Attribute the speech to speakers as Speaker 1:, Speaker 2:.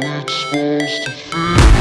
Speaker 1: it's supposed to feel